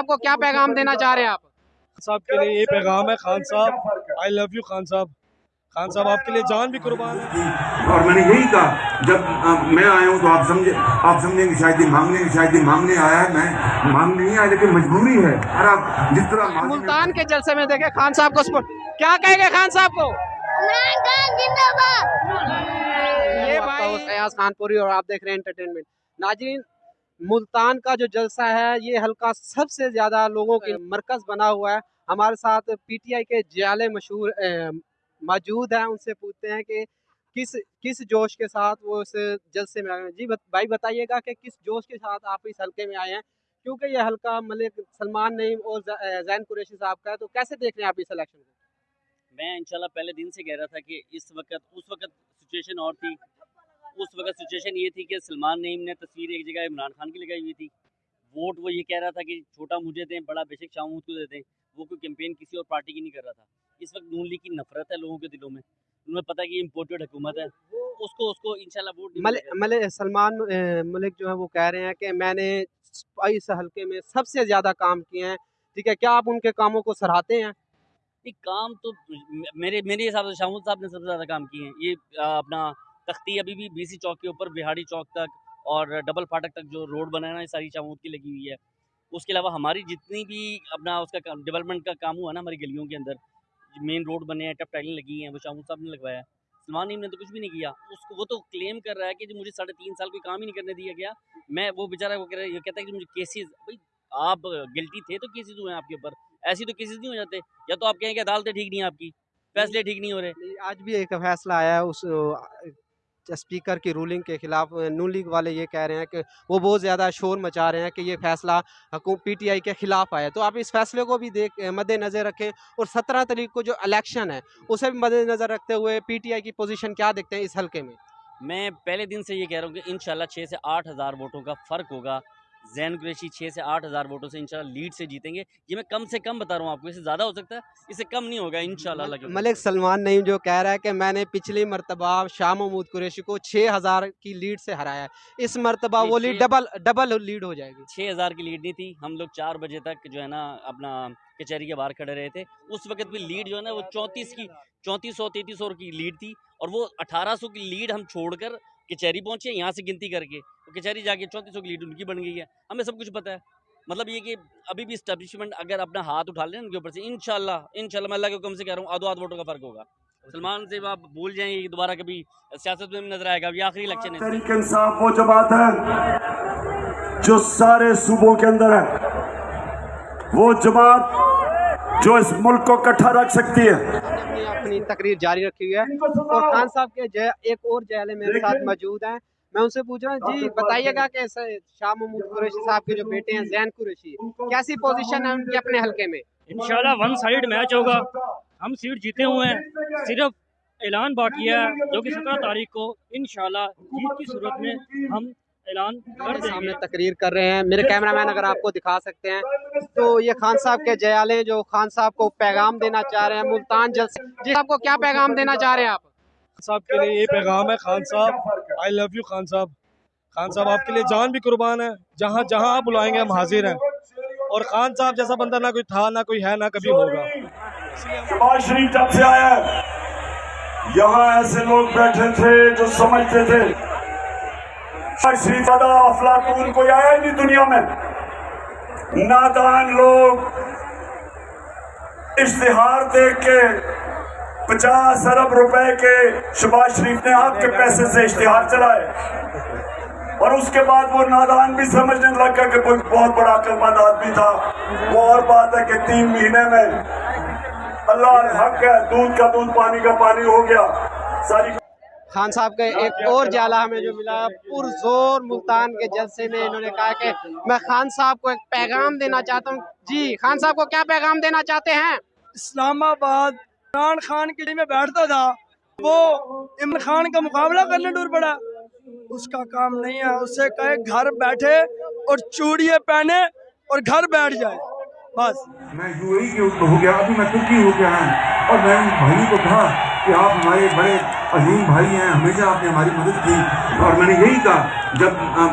صاحب کو کیا پیغام دینا چاہ رہے ہیں آپ؟ صاحب کے لیے یہ پیغام ہے خان صاحب آئی لو یو خان صاحب۔ خان صاحب آپ کے لیے جان بھی قربان ہے۔ اور میں نے یہی کہا جب میں آیا ہوں تو آپ سمجھے آپ سمجھیں کہ شاید مانگنے شاید مانگنے آیا ہے میں مانگنے نہیں آیا لیکن مجبوری ہے۔ اور آپ جس طرح ملتان کے جلسے میں دیکھیں خان صاحب کو کیا کہے گے خان صاحب کو؟ یہ بھائی ایاز خان پوری اور آپ دیکھ رہے ہیں انٹرٹینمنٹ ناظرین ملتان کا جو جلسہ ہے یہ حلقہ سب سے زیادہ لوگوں کے مرکز بنا ہوا ہے۔ ہمارے ساتھ پی ٹی آئی کے جیالے مشہور موجود ہیں۔ ان سے پوچھتے ہیں کہ کس کس جوش کے ساتھ وہ اس جلسے میں آئے ہیں۔ جی بھائی بتائیے گا کہ کس جوش کے ساتھ آپ اس حلقے میں آئے ہیں؟ کیونکہ یہ حلقہ ملک سلمان نعیم اور زین قریشی صاحب کا ہے تو کیسے دیکھ رہے ہیں آپ اس الیکشن کو؟ میں انشاءاللہ پہلے دن سے کہہ رہا تھا کہ اس وقت اس وقت سچویشن اور تھی۔ اس وقت سچویشن یہ تھی کہ سلمان نعیم نے تصویر ایک جگہ عمران خان کی لگائی ہوئی تھی۔ ووٹ وہ یہ کہہ رہا تھا کہ چھوٹا مجھے دیں بڑا بے شک شاہ محمود کو دیتے ہیں وہ کوئی کمپین کسی اور پارٹی کی نہیں کر رہا تھا۔ اس وقت نون لیگ کی نفرت ہے لوگوں کے دلوں میں۔ انہوں نے پتہ کہ یہ امپورٹڈ حکومت ہے۔ اس کو اس کو انشاءاللہ ووٹ مل سلمان ملک جو ہے وہ کہہ رہے ہیں کہ میں نے اس حلقے میں سب سے زیادہ کام کیے ہیں۔ ٹھیک ہے کیا آپ ان کے کاموں کو سراہتے ہیں؟ کام تو میرے میرے حساب سے شاہ محمود صاحب نے سب سے زیادہ کام کیے ہیں۔ یہ اپنا تختی ابھی بھی بی سی چوک کے اوپر بہاڑی چوک تک اور ڈبل فاٹک تک جو روڈ بنا ہے نا ساری چاموت کی لگی ہوئی ہے۔ اس کے علاوہ ہماری جتنی بھی اپنا اس کا ڈیولپمنٹ کا کام ہوا نا ہماری گلیوں کے اندر مین روڈ بنے ہیں، ٹپ ٹائلیں لگی ہیں، وہ چاموت صاحب نے لگوایا ہے۔ سلمان نیم نے تو کچھ بھی نہیں کیا۔ اس کو وہ تو کلیم کر رہا ہے کہ جی مجھے ساڑھے تین سال کوئی کام ہی نہیں کرنے دیا گیا۔ میں وہ بیچارہ وہ کہہ رہا ہے، یہ کہتا ہے کہ جی مجھے کیسز بھائی آپ گلٹی تھے تو کیسز ہوئے ہیں آپ کے اوپر۔ ایسی تو کیسز نہیں ہو جاتے۔ یا تو آپ کہیں کہ عدالتیں ٹھیک نہیں ہیں آپ کی، فیصلے ٹھیک نہیں ہو رہے۔ آج بھی ایک فیصلہ آیا ہے، اس اسپیکر کی رولنگ کے خلاف نون لیگ والے یہ کہہ رہے ہیں کہ وہ بہت زیادہ شور مچا رہے ہیں کہ یہ فیصلہ حکومت پی ٹی آئی کے خلاف آیا تو آپ اس فیصلے کو بھی دیکھ، مد نظر رکھیں اور سترہ تاریخ کو جو الیکشن ہے، اسے بھی مد نظر رکھتے ہوئے پی ٹی آئی کی پوزیشن کیا دیکھتے ہیں اس حلقے میں؟ میں پہلے دن سے یہ کہہ رہا ہوں کہ انشاءاللہ چھ سے آٹھ ہزار ووٹوں کا فرق ہوگا۔ زین قریشی چھ سے آٹھ ہزار ووٹوں سے انشاءاللہ لیڈ سے جیتیں گے۔ یہ میں کم سے کم بتا رہا ہوں آپ کو اسے زیادہ ہو سکتا ہے اسے کم نہیں ہوگا انشاءاللہ اللہ ملک سلمان نعیم جو کہہ رہا ہے کہ میں نے پچھلی مرتبہ شاہ محمود قریشی کو چھ ہزار کی لیڈ سے ہرایا ہے۔ اس مرتبہ وہ لیڈ ڈبل ڈبل لیڈ ہو جائے گی۔ چھ ہزار کی لیڈ نہیں تھی۔ ہم لوگ چار بجے تک جو ہے نا اپنا کچہری کے باہر کھڑے رہے تھے۔ اس وقت بھی لیڈ جو ہے نا وہ چونتیس کی چونتیس سو تینتیس سو کی لیڈ تھی اور وہ اٹھارہ سو کی لیڈ ہم چھوڑ کر کچہری پہنچے ہیں یہاں سے گنتی کر کے کچہری جا کے چونتیس سو کی لیڈ ان کی بن گئی ہے۔ ہمیں سب کچھ پتہ ہے۔ مطلب یہ کہ ابھی بھی اسٹیبلشمنٹ اگر اپنا ہاتھ اٹھا لیں ان کے اوپر سے، انشاءاللہ انشاءاللہ میں اللہ کے حکم سے کہہ رہا ہوں، آدھو آدھ ووٹوں کا فرق ہوگا۔ سلمان سے آپ بھول جائیں گے دوبارہ کبھی سیاست میں نظر آئے گا یہ آخری الیکشن ہے۔ تحریک انصاف وہ جماعت ہے، جو سارے صوبوں کے اندر ہے، وہ جماعت جو اس ملک کو کٹھا رکھ سکتی ہے۔ اپنی تقریر جاری رکھی ہوئی ہے۔ اور خان صاحب کے جے ایک اور جہلے میرے ساتھ موجود ہیں۔ میں ان سے پوچھ رہا ہوں جی بتائیے گا کہ شاہ محمود قریشی صاحب کے جو بیٹے ہیں زین قریشی کیسی پوزیشن ہے ان کی اپنے حلقے میں؟ انشاءاللہ ون سائیڈ میچ ہوگا۔ ہم سیٹ جیتے ہوئے ہیں۔ صرف اعلان باقی ہے۔ جو کہ سترہ تاریخ کو انشاءاللہ جیت کی صورت میں ہم اعلان سامنے تقریر کر رہے ہیں۔ میرے کیمرہ مین اگر آپ کو دکھا سکتے ہیں تو یہ خان صاحب کے جیالے جو خان صاحب کو پیغام دینا چاہ رہے ہیں۔ ملتان جلسے۔ جی آپ کو کیا پیغام دینا چاہ رہے ہیں آپ؟ صاحب کے لیے یہ پیغام ہے خان صاحب آئی لو یو خان صاحب۔ خان صاحب آپ کے لیے جان بھی قربان ہے۔ جہاں جہاں آپ بلائیں گے ہم حاضر ہیں۔ اور خان صاحب جیسا بندہ نہ کوئی تھا نہ کوئی ہے نہ کبھی ہوگا۔ شباز شریف جب سے آیا یہاں ایسے لوگ بیٹھے تھے جو سمجھتے تھے۔ فرش فدا افلاطون کوئی آیا نہیں دنیا میں نادان لوگ اشتہار دیکھ کے پچاس ارب روپے کے شباز شریف نے آپ کے پیسے سے اشتہار چلائے اور اس کے بعد وہ نادان بھی سمجھنے لگا کہ کوئی بہت بڑا عقلمند آدمی تھا۔ وہ اور بات ہے کہ تین مہینے میں اللہ حق ہے دودھ کا دودھ، پانی کا پانی ہو گیا۔ ساری خان صاحب کا ایک اور جالہ ہمیں جو ملا پر زور ملتان کے جلسے میں انہوں نے کہا کہ میں خان صاحب کو ایک پیغام دینا چاہتا ہوں۔ جی خان صاحب کو کیا پیغام دینا چاہتے ہیں؟ اسلام آباد عمران خان کے لیے میں بیٹھتا تھا وہ عمران خان کا مقابلہ کرنے ڈور پڑا۔ اس کا کام نہیں ہے اسے کہے گھر بیٹھے اور چوڑیے پہنے اور گھر بیٹھ جائے۔ بس۔ میں یو اے ہو گیا ابھی میں ترکی ہو گیا ہوں اور میں نے بھائی کو کہا کہ آپ ہمارے بڑے عظیم بھائی ہیں، ہمیشہ آپ نے ہماری مدد کی۔ اور میں نے یہی کہا، جب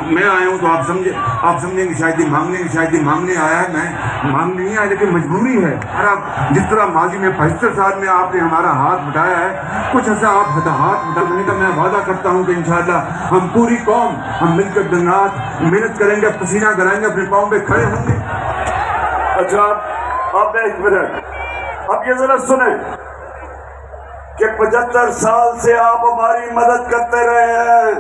میں آیا ہوں تو آپ سمجھے آپ سمجھیں گے، شاید یہ مانگنے کی شاید یہ مانگنے آیا ہے۔ میں مانگنے نہیں آیا، لیکن مجبوری ہے۔ اور آپ جس طرح ماضی میں پچہتر سال میں آپ نے ہمارا ہاتھ بٹایا ہے، کچھ ایسا آپ ہاتھ بٹانے کا میں وعدہ کرتا ہوں کہ انشاءاللہ ہم پوری قوم، ہم مل کر دن رات محنت کریں گے، پسینہ کرائیں گے، اپنے پاؤں پہ کھڑے ہوں گے۔ اچھا اب ایک منٹ۔ اب یہ ذرا سنیں۔ پچہتر سال سے آپ ہماری مدد کرتے رہے ہیں۔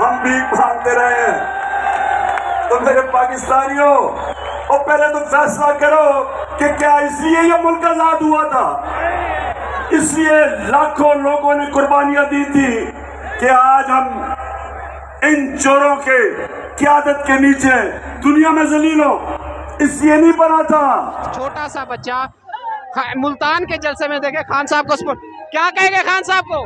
ہم بھی بھاگتے رہے ہیں۔ تو میرے پاکستانیوں، اور پہلے تم فیصلہ کرو کہ کیا اس لیے یہ ملک آزاد ہوا تھا؟ اس لیے لاکھوں لوگوں نے قربانیاں دی تھی کہ آج ہم ان چوروں کے قیادت کے نیچے دنیا میں ذلیل ہو اس لیے نہیں بنا تھا۔ چھوٹا سا بچہ ملتان کے جلسے میں دیکھے، خان صاحب کو کیا کہیں گے خان صاحب کو؟